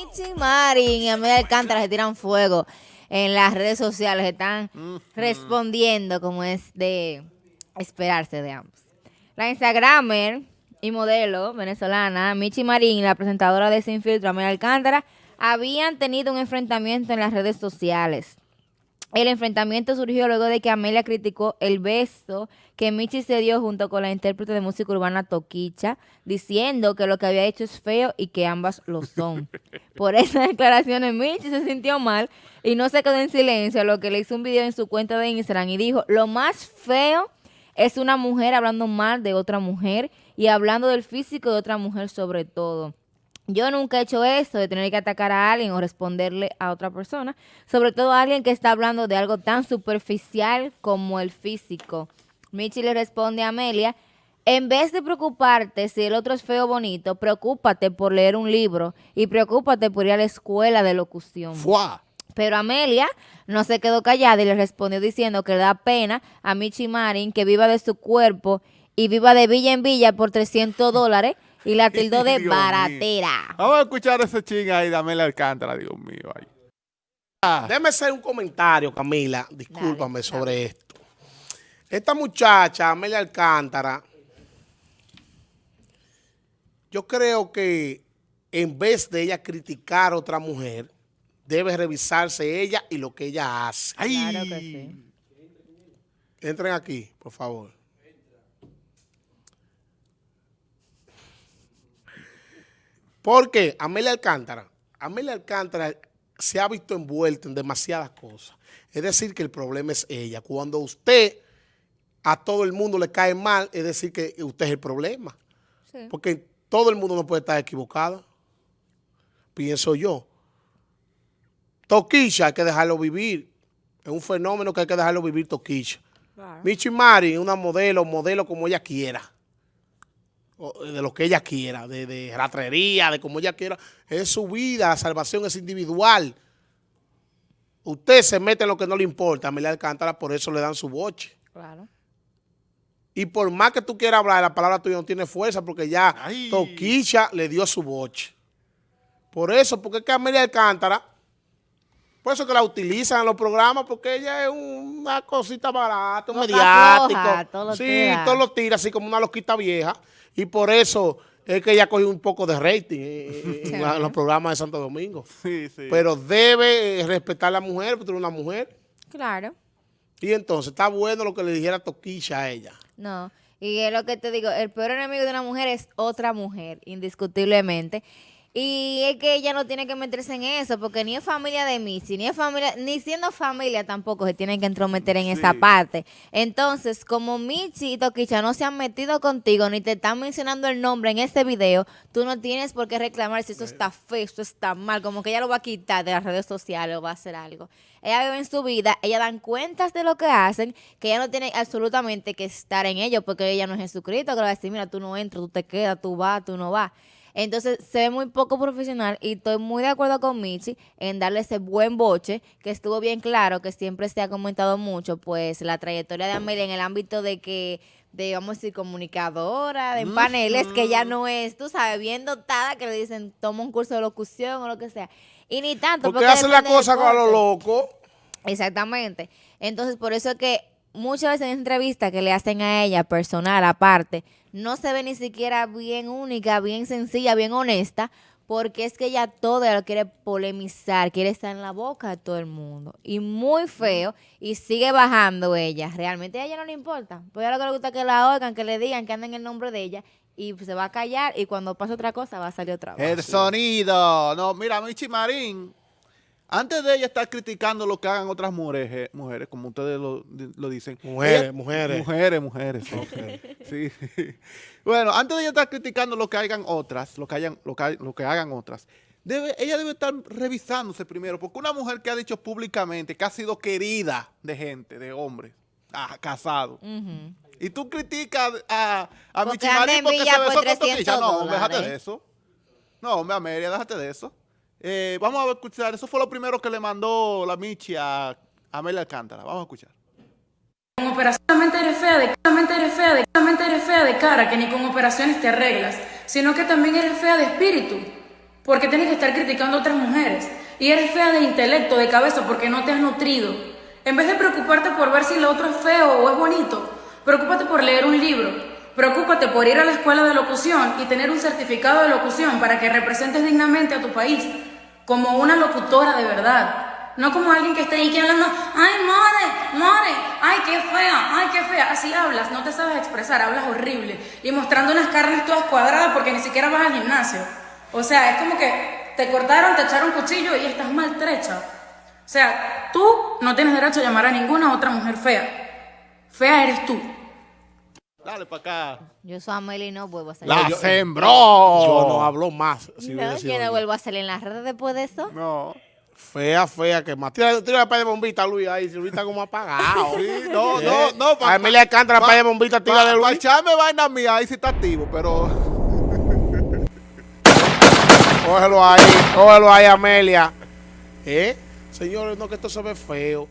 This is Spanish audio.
Michi Marin y Amelia Alcántara se tiran fuego en las redes sociales, están respondiendo como es de esperarse de ambos. La Instagramer y modelo venezolana Michi Marín y la presentadora de Sin Filtro Amelia Alcántara habían tenido un enfrentamiento en las redes sociales. El enfrentamiento surgió luego de que Amelia criticó el beso que Michi se dio junto con la intérprete de música urbana Toquicha, diciendo que lo que había hecho es feo y que ambas lo son. Por esas declaraciones, Michi se sintió mal y no se quedó en silencio, lo que le hizo un video en su cuenta de Instagram y dijo, lo más feo es una mujer hablando mal de otra mujer y hablando del físico de otra mujer sobre todo. Yo nunca he hecho eso de tener que atacar a alguien o responderle a otra persona, sobre todo a alguien que está hablando de algo tan superficial como el físico. Michi le responde a Amelia, en vez de preocuparte si el otro es feo o bonito, preocúpate por leer un libro y preocúpate por ir a la escuela de locución. Pero Amelia no se quedó callada y le respondió diciendo que le da pena a Michi Marin que viva de su cuerpo y viva de villa en villa por 300 dólares y la tildó de baratera. Vamos a escuchar ese ching ahí de Amelia Alcántara, Dios mío. Ahí. Ah. Déjame hacer un comentario, Camila, discúlpame sobre esto. Esta muchacha, Amelia Alcántara, yo creo que en vez de ella criticar a otra mujer, debe revisarse ella y lo que ella hace. Claro que sí. Entren aquí, por favor. Porque Amelia Alcántara, Amelia Alcántara se ha visto envuelta en demasiadas cosas. Es decir, que el problema es ella. Cuando usted a todo el mundo le cae mal, es decir, que usted es el problema. Porque todo el mundo no puede estar equivocado. Pienso yo. Toquilla hay que dejarlo vivir. Es un fenómeno que hay que dejarlo vivir Toquilla. Michi Mari es una modelo, modelo como ella quiera de lo que ella quiera, de, de ratrería, de como ella quiera. Es su vida, la salvación es individual. Usted se mete en lo que no le importa, Amelia Alcántara, por eso le dan su boche. Claro. Y por más que tú quieras hablar, la palabra tuya no tiene fuerza porque ya Toquicha le dio su boche. Por eso, porque es que Amelia Alcántara, por eso que la utilizan en los programas, porque ella es una cosita barata, un mediático. sí, todo lo tira así como una loquita vieja. Y por eso es que ella cogió un poco de rating en, los programas de Santo Domingo. Sí, sí. Pero debe respetar a la mujer, porque es una mujer. Claro. Y entonces, está bueno lo que le dijera Toquilla a ella. No, y es lo que te digo, el peor enemigo de una mujer es otra mujer, indiscutiblemente. Y es que ella no tiene que meterse en eso, porque ni es familia de Missy, ni es familia, ni siendo familia tampoco se tienen que entrometer en esa parte. Entonces, como Michi y Toquicha no se han metido contigo, ni te están mencionando el nombre en este video, tú no tienes por qué reclamar si eso está feo, esto está mal, como que ella lo va a quitar de las redes sociales o va a hacer algo. Ella vive en su vida, ella dan cuentas de lo que hacen, que ella no tiene absolutamente que estar en ello, porque ella no es Jesucristo, que le va a decir, mira, tú no entras, tú te quedas, tú vas, tú no vas. Entonces se ve muy poco profesional y estoy muy de acuerdo con Michi en darle ese buen boche, que estuvo bien claro, que siempre se ha comentado mucho, pues la trayectoria de Amelia en el ámbito de que de, vamos a decir, comunicadora, de paneles, que ya no es, tú sabes, bien dotada, que le dicen, toma un curso de locución o lo que sea. Y ni tanto. Porque, hace la cosa con lo loco. Exactamente. Entonces, por eso es que muchas veces en entrevistas que le hacen a ella, personal, aparte, no se ve ni siquiera bien única, bien sencilla, bien honesta, porque es que ella todo lo quiere polemizar, quiere estar en la boca de todo el mundo. Y muy feo, y sigue bajando ella. Realmente a ella no le importa. Pues a lo que le gusta que la oigan, que le digan, que anden el nombre de ella, y se va a callar, y cuando pase otra cosa va a salir otra vez. El sonido. No, mira, Michi Marín antes de ella estar criticando lo que hagan otras mujeres, mujeres como ustedes lo, dicen. Mujeres, mujeres. Mujeres, mujeres. sí. Bueno, antes de ella estar criticando lo que hagan otras, lo que, hayan, lo que, hagan otras, debe, ella debe estar revisándose primero, porque una mujer que ha dicho públicamente que ha sido querida de gente, de hombres, ah, casado, y tú criticas a, a porque se besó con No, déjate de eso. No, hombre, Amelia, déjate de eso. Eh, vamos a escuchar, eso fue lo primero que le mandó la Michi a Amelia Alcántara. Vamos a escuchar. Con operación eres fea de eres fea de eres fea de cara, que ni con operaciones te arreglas, sino que también eres fea de espíritu. porque tienes que estar criticando a otras mujeres. Y eres fea de intelecto, de cabeza, porque no te has nutrido. En vez de preocuparte por ver si lo otro es feo o es bonito, preocúpate por leer un libro. Preocúpate por ir a la escuela de locución y tener un certificado de locución para que representes dignamente a tu país como una locutora de verdad. No como alguien que esté ahí que hablando, ay, more, more, ay, qué fea, ay, qué fea. Así hablas, no te sabes expresar, hablas horrible. Y mostrando unas carnes todas cuadradas porque ni siquiera vas al gimnasio. O sea, es como que te cortaron, te echaron cuchillo y estás maltrecha. O sea, tú no tienes derecho a llamar a ninguna otra mujer fea. Fea eres tú. Dale para acá. Yo soy Amelia y no vuelvo a salir. La yo- sembró. Yo no hablo más. Si no, yo no vuelvo a salir en las redes después de eso. No. Fea, fea, que más. Tira, tira la paya de bombita, Luis, ahí. Si Luis está como apagado. Sí, no, ¿Eh? no, no. A Emilia Alcántara, pa- paya de bombita, tira de Para Luis. echarme vaina mía, ahí sí está activo, pero... Cógelo ahí, cógelo ahí, Amelia. ¿Eh? Señores, no, que esto se ve feo.